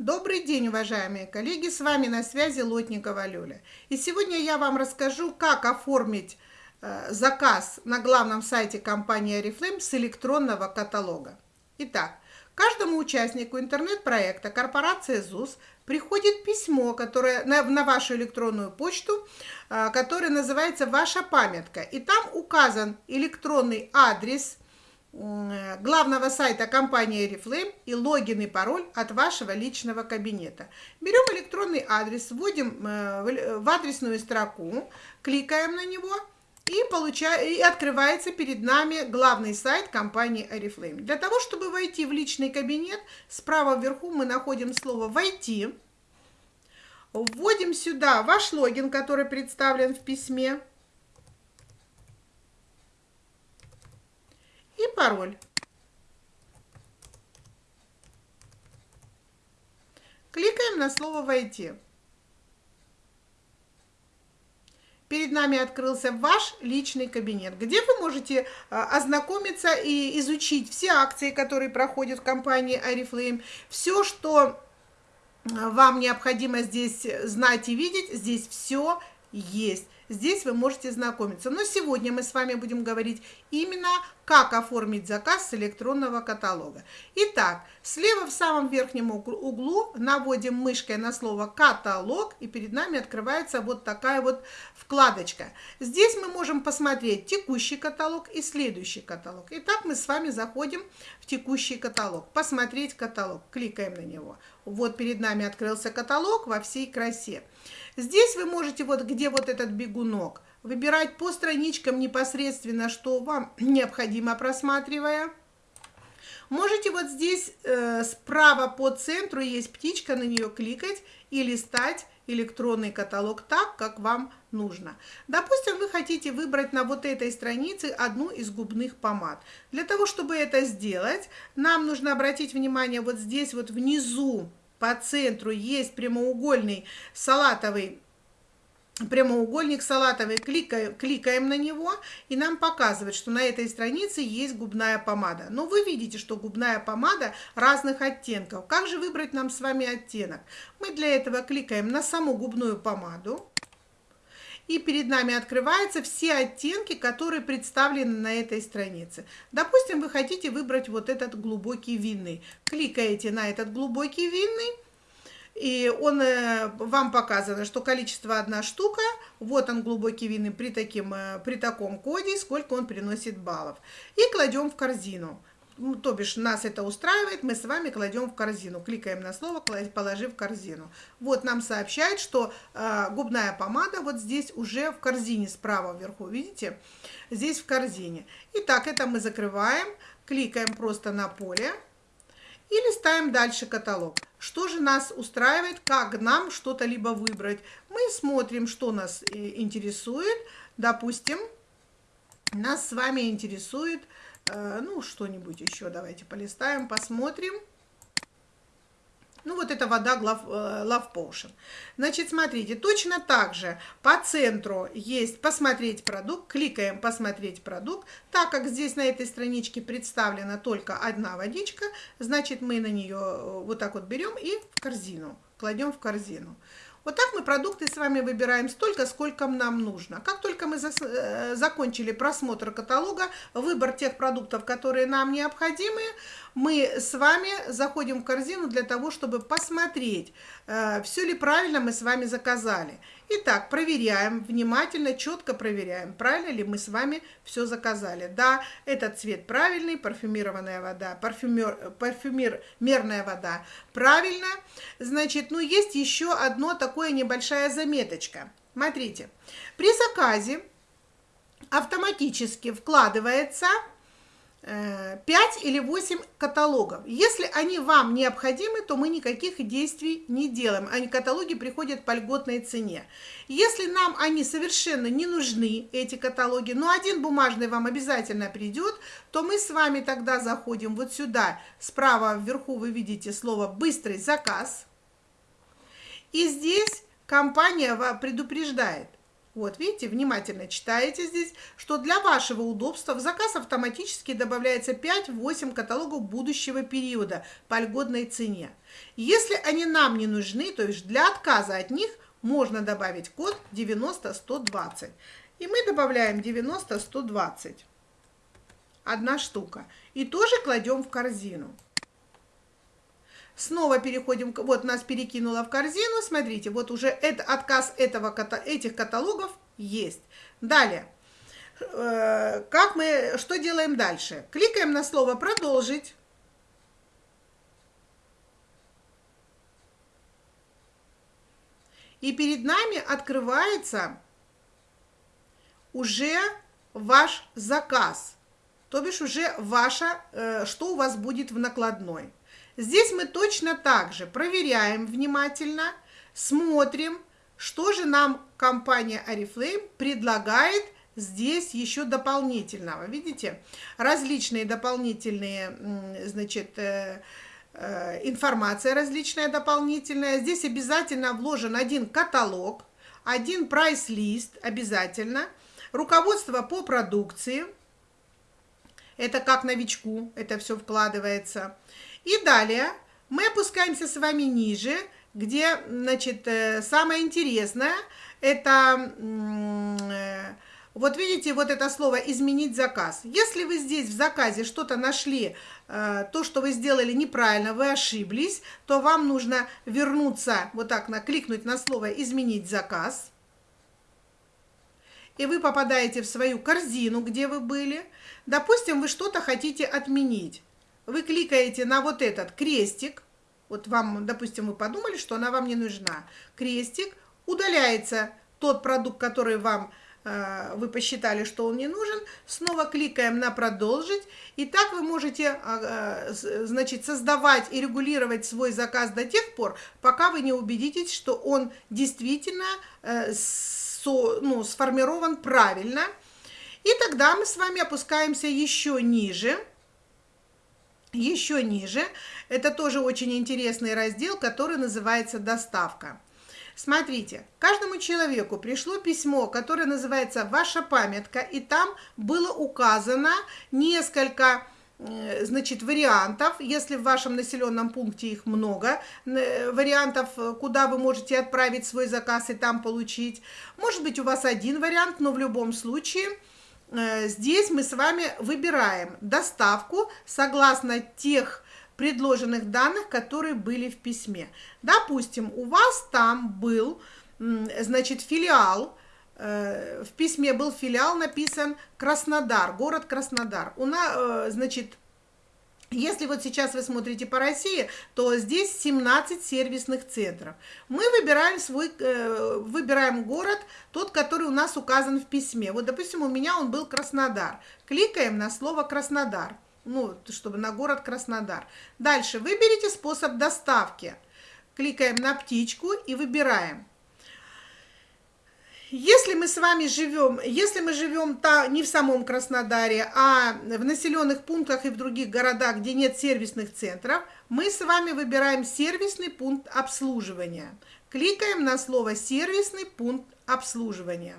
Добрый день, уважаемые коллеги! С вами на связи Лотникова Люля. И сегодня я вам расскажу, как оформить э, заказ на главном сайте компании Oriflame с электронного каталога. Итак, каждому участнику интернет-проекта корпорации ЗУС приходит письмо которое, на, на вашу электронную почту, э, которое называется «Ваша памятка». И там указан электронный адрес – главного сайта компании Oriflame и логин и пароль от вашего личного кабинета. Берем электронный адрес, вводим э, в адресную строку, кликаем на него и, получаем, и открывается перед нами главный сайт компании Oriflame. Для того, чтобы войти в личный кабинет, справа вверху мы находим слово «Войти». Вводим сюда ваш логин, который представлен в письме. И пароль. Кликаем на слово «Войти». Перед нами открылся ваш личный кабинет, где вы можете а, ознакомиться и изучить все акции, которые проходят в компании Oriflame, все, что а, вам необходимо здесь знать и видеть, здесь все есть. Здесь вы можете знакомиться. Но сегодня мы с вами будем говорить именно, как оформить заказ с электронного каталога. Итак, слева в самом верхнем углу наводим мышкой на слово «каталог», и перед нами открывается вот такая вот вкладочка. Здесь мы можем посмотреть текущий каталог и следующий каталог. Итак, мы с вами заходим в текущий каталог. Посмотреть каталог. Кликаем на него. Вот перед нами открылся каталог во всей красе. Здесь вы можете, вот где вот этот бегунок, выбирать по страничкам непосредственно, что вам необходимо, просматривая. Можете вот здесь э, справа по центру есть птичка, на нее кликать и листать электронный каталог так, как вам нужно. Допустим, вы хотите выбрать на вот этой странице одну из губных помад. Для того, чтобы это сделать, нам нужно обратить внимание вот здесь вот внизу по центру есть прямоугольный салатовый прямоугольник салатовый, кликаем, кликаем на него, и нам показывает, что на этой странице есть губная помада. Но вы видите, что губная помада разных оттенков. Как же выбрать нам с вами оттенок? Мы для этого кликаем на саму губную помаду, и перед нами открываются все оттенки, которые представлены на этой странице. Допустим, вы хотите выбрать вот этот глубокий винный. Кликаете на этот глубокий винный, и он э, вам показано, что количество одна штука, вот он глубокий винный при, таким, э, при таком коде, сколько он приносит баллов. И кладем в корзину ну, то бишь нас это устраивает, мы с вами кладем в корзину. Кликаем на слово «Положи в корзину». Вот нам сообщает, что э, губная помада вот здесь уже в корзине справа вверху, видите? Здесь в корзине. Итак, это мы закрываем, кликаем просто на поле и листаем дальше каталог. Что же нас устраивает, как нам что-то либо выбрать? Мы смотрим, что нас э, интересует. Допустим, нас с вами интересует ну, что-нибудь еще давайте полистаем, посмотрим. Ну, вот это вода э, Love Potion. Значит, смотрите, точно так же по центру есть «Посмотреть продукт». Кликаем «Посмотреть продукт». Так как здесь на этой страничке представлена только одна водичка, значит, мы на нее э, вот так вот берем и в корзину, кладем в корзину. Вот так мы продукты с вами выбираем столько, сколько нам нужно. Как только мы э, закончили просмотр каталога, выбор тех продуктов, которые нам необходимы, мы с вами заходим в корзину для того, чтобы посмотреть, э, все ли правильно мы с вами заказали. Итак, проверяем, внимательно, четко проверяем, правильно ли мы с вами все заказали. Да, этот цвет правильный, парфюмированная вода, парфюмер, парфюмерная вода правильно. Значит, ну есть еще одно такое небольшая заметочка. Смотрите, при заказе автоматически вкладывается 5 э, или 8 каталогов. Если они вам необходимы, то мы никаких действий не делаем. Они каталоги приходят по льготной цене. Если нам они совершенно не нужны, эти каталоги, но один бумажный вам обязательно придет, то мы с вами тогда заходим вот сюда. Справа вверху вы видите слово «быстрый заказ». И здесь компания предупреждает, Вот, видите, внимательно читаете здесь, что для вашего удобства в заказ автоматически добавляется 5-8 каталогов будущего периода по льготной цене. Если они нам не нужны, то есть для отказа от них можно добавить код 90120. И мы добавляем 90120. Одна штука. И тоже кладем в корзину. Снова переходим, вот нас перекинуло в корзину, смотрите, вот уже это, отказ этого, этих каталогов есть. Далее, э, как мы, что делаем дальше? Кликаем на слово «Продолжить». И перед нами открывается уже ваш заказ, то бишь уже ваша, э, что у вас будет в накладной. Здесь мы точно так же проверяем внимательно, смотрим, что же нам компания Oriflame предлагает здесь еще дополнительного. Видите, различные дополнительные, значит, э, э, информация различная дополнительная. Здесь обязательно вложен один каталог, один прайс-лист обязательно, руководство по продукции, это как новичку, это все вкладывается. И далее мы опускаемся с вами ниже, где, значит, э, самое интересное, это, э, вот видите, вот это слово «изменить заказ». Если вы здесь в заказе что-то нашли, э, то, что вы сделали неправильно, вы ошиблись, то вам нужно вернуться, вот так, накликнуть на слово «изменить заказ». И вы попадаете в свою корзину, где вы были. Допустим, вы что-то хотите отменить вы кликаете на вот этот крестик, вот вам, допустим, вы подумали, что она вам не нужна, крестик, удаляется. Тот продукт, который вам э, вы посчитали, что он не нужен, снова кликаем на «Продолжить», и так вы можете, э, значит, создавать и регулировать свой заказ до тех пор, пока вы не убедитесь, что он действительно э, со, ну, сформирован правильно. И тогда мы с вами опускаемся еще ниже – еще ниже, это тоже очень интересный раздел, который называется «Доставка». Смотрите, каждому человеку пришло письмо, которое называется «Ваша памятка», и там было указано несколько э, значит, вариантов, если в вашем населенном пункте их много, э, вариантов, куда вы можете отправить свой заказ и там получить. Может быть, у вас один вариант, но в любом случае – Э, здесь мы с вами выбираем доставку согласно тех предложенных данных, которые были в письме. Допустим, у вас там был, значит, филиал, э, в письме был филиал написан Краснодар, город Краснодар. У нас, э, значит, если вот сейчас вы смотрите по России, то здесь 17 сервисных центров. Мы выбираем свой, э, выбираем город, тот, который у нас указан в письме. Вот, допустим, у меня он был Краснодар. Кликаем на слово Краснодар, ну, чтобы на город Краснодар. Дальше выберите способ доставки. Кликаем на птичку и выбираем. Если мы с вами живем, если мы живем та, не в самом Краснодаре, а в населенных пунктах и в других городах, где нет сервисных центров, мы с вами выбираем сервисный пункт обслуживания. Кликаем на слово «сервисный пункт обслуживания».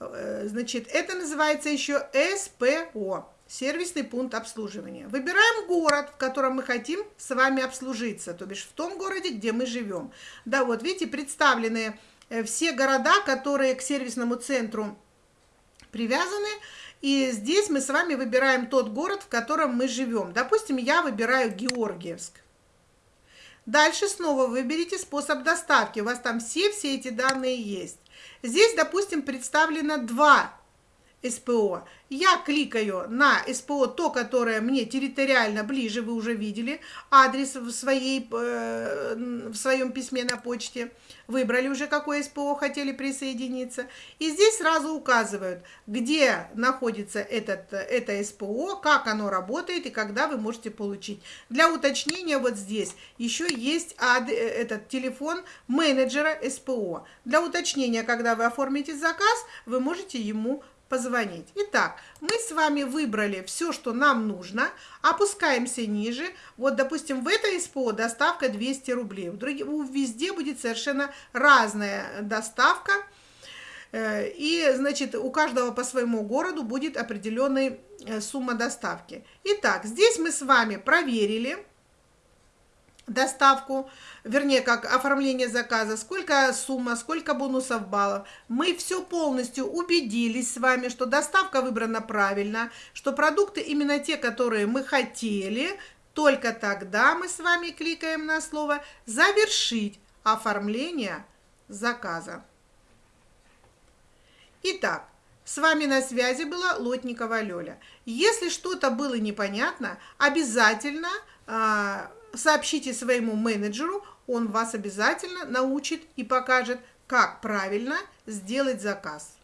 Э, значит, это называется еще СПО сервисный пункт обслуживания. Выбираем город, в котором мы хотим с вами обслужиться, то бишь в том городе, где мы живем. Да, вот видите, представлены э, все города, которые к сервисному центру привязаны, и здесь мы с вами выбираем тот город, в котором мы живем. Допустим, я выбираю Георгиевск. Дальше снова выберите способ доставки. У вас там все-все эти данные есть. Здесь, допустим, представлено два СПО. Я кликаю на СПО, то, которое мне территориально ближе, вы уже видели, адрес в, своей, э, в своем письме на почте, выбрали уже, какое СПО хотели присоединиться. И здесь сразу указывают, где находится этот, это СПО, как оно работает и когда вы можете получить. Для уточнения вот здесь еще есть ад, э, этот телефон менеджера СПО. Для уточнения, когда вы оформите заказ, вы можете ему позвонить. Итак, мы с вами выбрали все, что нам нужно, опускаемся ниже. Вот, допустим, в этой СПО доставка 200 рублей, везде будет совершенно разная доставка. Э, и, значит, у каждого по своему городу будет определенная э, сумма доставки. Итак, здесь мы с вами проверили, доставку, вернее, как оформление заказа, сколько сумма, сколько бонусов баллов. Мы все полностью убедились с вами, что доставка выбрана правильно, что продукты именно те, которые мы хотели. Только тогда мы с вами кликаем на слово «Завершить оформление заказа». Итак, с вами на связи была Лотникова Лёля. Если что-то было непонятно, обязательно а, сообщите своему менеджеру, он вас обязательно научит и покажет, как правильно сделать заказ.